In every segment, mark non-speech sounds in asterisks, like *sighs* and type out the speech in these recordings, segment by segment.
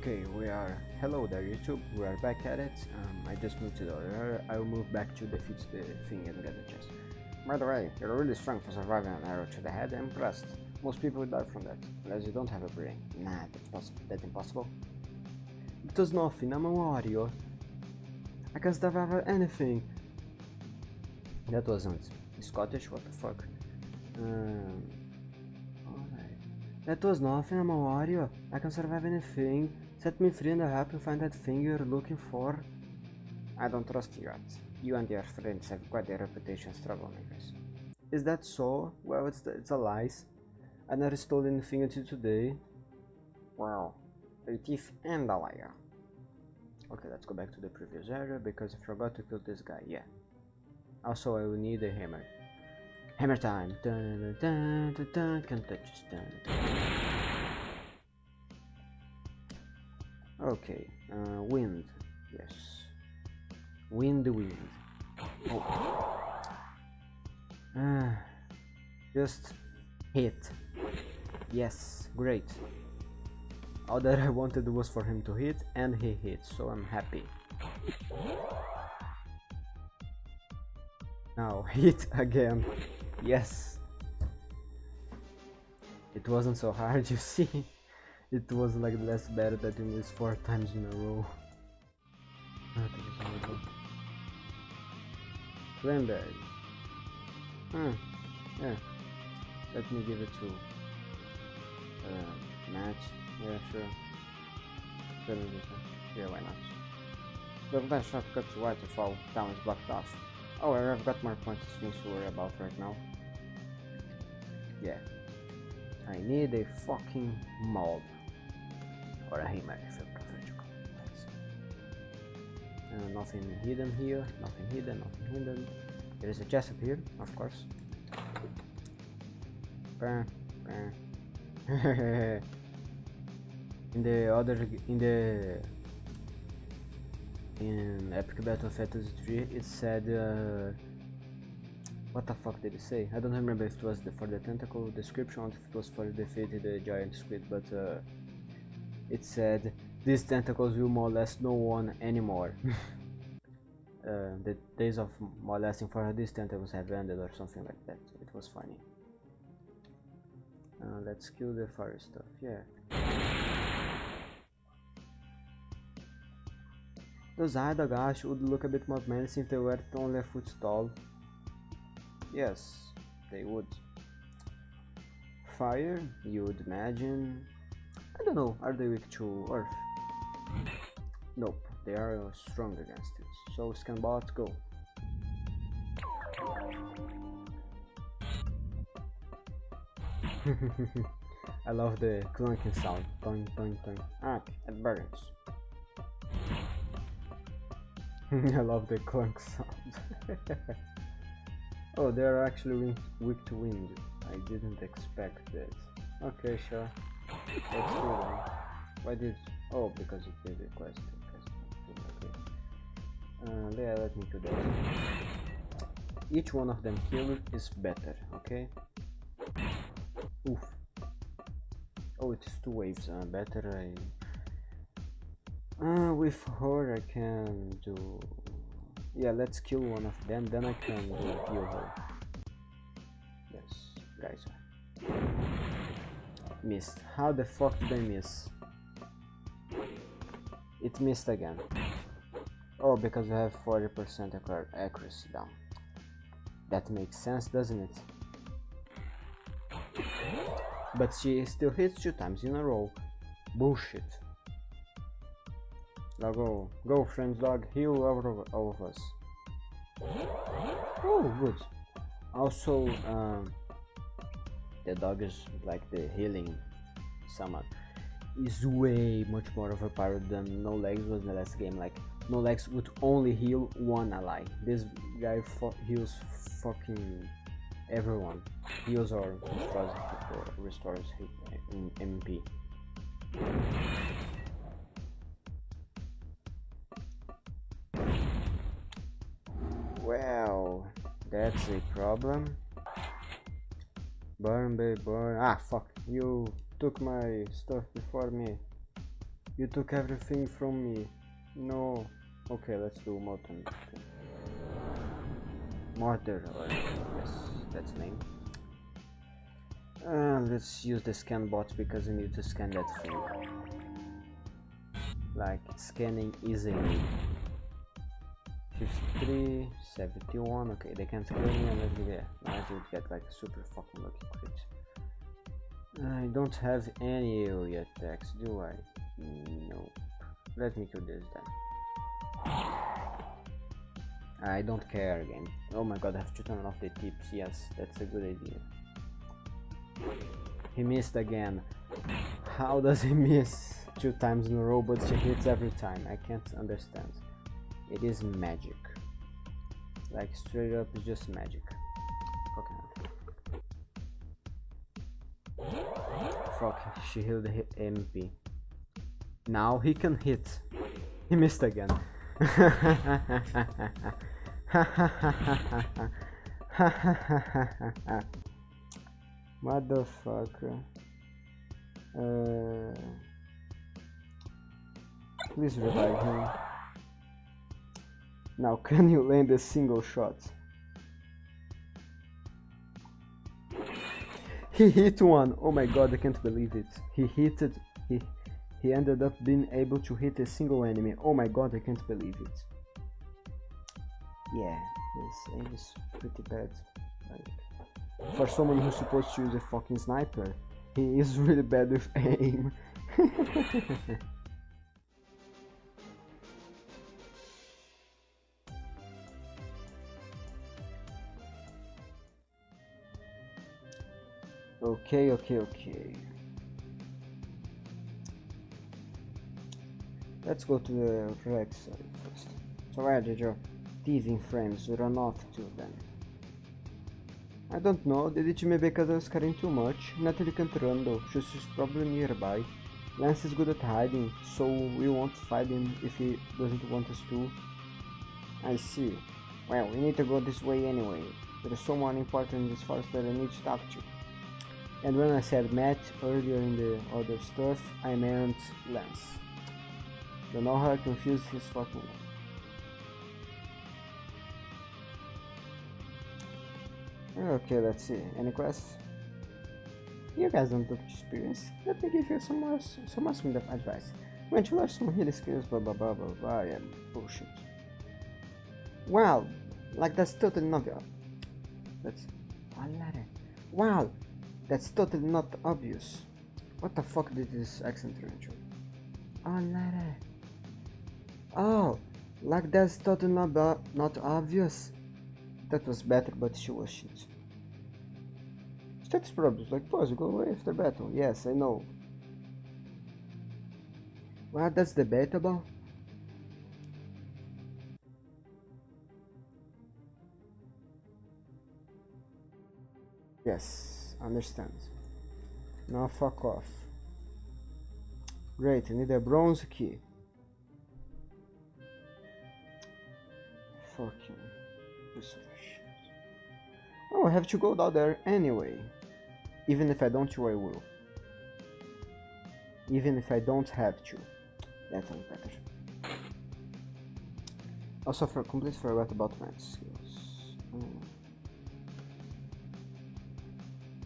Okay, we are. Hello there, YouTube. We are back at it. Um, I just moved to the other. I will move back to defeat the thing and get the chest. By the way, you're really strong for surviving an arrow to the head. I'm impressed. Most people die from that, unless you don't have a brain. Nah, that's, poss that's impossible. Was nothing. I'm a warrior. I can survive anything. That wasn't Scottish. What the fuck? Um. That was nothing. I'm a warrior. I can survive anything. Set me free and I'll help you find that thing you're looking for. I don't trust you yet. You and your friends have quite a reputation as troublemakers. Is that so? Well, it's, the, it's a lie. I never stole anything until today. Well, a thief and a liar. Okay, let's go back to the previous area because I forgot to kill this guy, yeah. Also, I will need a hammer. Hammer time! Dun, dun, dun, dun, can't touch this. Dun, Okay, uh, wind. Yes. Wind, wind. Oh. Uh, just hit. Yes, great. All that I wanted was for him to hit, and he hit, so I'm happy. Now, *laughs* hit again. Yes. It wasn't so hard, *laughs* you see. It was like the last battle that you missed four times in a row. Cranberry. Huh. Yeah. Let me give it to uh, Matt. Yeah, sure. Yeah, why not? The best shortcut to Waterfall town is blocked off. Oh, I've got more points things to worry about right now. Yeah. I need a fucking mob. Or a prefer to call. Uh, nothing hidden here, nothing hidden, nothing hidden. There is a chest up here, of course. *laughs* In the other, in the in Epic Battle of Fantasy 3 it said uh, what the fuck did it say? I don't remember if it was the, for the tentacle description or if it was for defeating the giant squid but uh, it said these tentacles will molest no one anymore. *laughs* uh, the days of molesting for these tentacles have ended or something like that. It was funny. Uh, let's kill the fire stuff, yeah. Those Idagash would look a bit more menacing if they were only a foot tall. Yes, they would. Fire, you would imagine. I don't know, are they weak to earth? Nope, they are strong against it. So Scanbot, go. *laughs* I love the clunking sound. Toing, toing, toing. Ah, it burns. *laughs* I love the clunk sound. *laughs* oh, they are actually weak to wind. I didn't expect this. Okay, sure. Let's do. Why did... Oh, because it did request. Uh, yeah, let me do that. Each one of them killed is better, okay? Oof. Oh, it's two waves. Uh, better I uh, with her I can do... Yeah, let's kill one of them, then I can do heal her. Yes, guys. Missed. How the fuck did I miss? It missed again. Oh, because I have 40% accuracy down. That makes sense, doesn't it? But she still hits two times in a row. Bullshit. Now go, go friends dog, heal all of, all of us. Oh, good. Also, um, the dog is like the healing summon is way much more overpowered than No Legs was in the last game. Like, No Legs would only heal one ally. This guy heals fucking everyone. Heals or restores, or restores uh, MP. Well, that's a problem. Burn, babe, burn. Ah, fuck. You took my stuff before me. You took everything from me. No. Okay, let's do Molten. Mortar, or yes, that's name. Uh, let's use the scan bot because we need to scan that thing. Like, scanning easily. 53, 71, okay, they can't kill me unless we get, unless we get like super fucking lucky crit. I don't have any area attacks, do I? Nope. Let me kill this then. *sighs* I don't care again. Oh my god, I have to turn off the tips. Yes, that's a good idea. He missed again. How does he miss two times in a row but she hits every time? I can't understand. It is magic. Like straight up, it's just magic. Fucking Fuck, she healed MP. Now he can hit. He missed again. *laughs* Motherfucker. Uh, please revive him. Now, *laughs* can you land a single shot? He hit one. Oh my god, I can't believe it. He hit it. He he ended up being able to hit a single enemy. Oh my god, I can't believe it. Yeah, his aim is pretty bad. Like, for someone who's supposed to use a fucking sniper, he is *laughs* really bad with aim. *laughs* Okay, okay, okay. Let's go to the Rex side first. So where did your teasing frames run off to then? I don't know, did it maybe because I was carrying too much? Natalie can't run though, she's probably nearby. Lance is good at hiding, so we won't fight him if he doesn't want us to. I see. Well, we need to go this way anyway. There is someone important in this forest that I need to talk to. And when I said Matt earlier in the other stuff, I meant Lance. Don't know how I confused his fucking name. Okay, let's see. Any quests? You guys don't look experience. Let me give you some more, some more some advice. When you learn some healing skills, blah blah blah blah blah, yeah, bullshit. Wow, like that's totally not. That's. Wow, that's totally not obvious. What the fuck did this accent turn? Oh, Lara. Oh, like that's totally not, not obvious. That was better, but she was shit. Status problems, like pause, go away after battle. Yes, I know. Well, that's debatable. Yes. Understand. Now fuck off. Great, I need a bronze key. Fucking piece of shit. Oh, I have to go down there anyway. Even if I don't I will. Even if I don't have to. That's better. Also, for complete forgot about my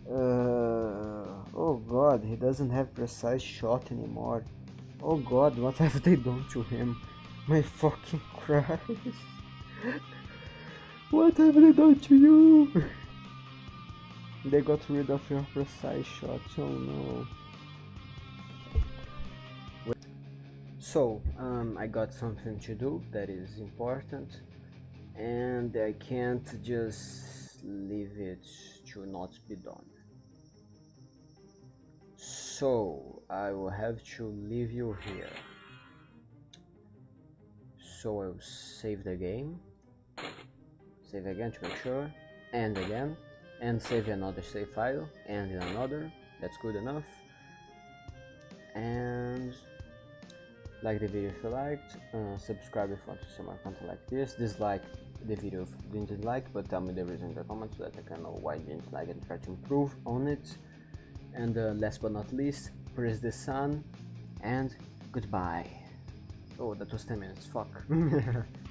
Uh, oh god, he doesn't have precise shot anymore. Oh god, what *laughs* have they done to him? My fucking *laughs* Christ. what have they done to you? they got rid of your precise shot, oh no. So, um, I got something to do that is important and I can't just leave it to not be done so I will have to leave you here. So I'll save the game. Save again to make sure. And again. And save another save file. And another. That's good enough. And like the video if you liked. Uh, subscribe if you want to see more content like this. Dislike the video if you didn't like but tell me the reason in the comments so that I can know why you didn't like and try to improve on it and uh, last but not least press the sun and Goodbye. Oh, that was 10 minutes, fuck. *laughs*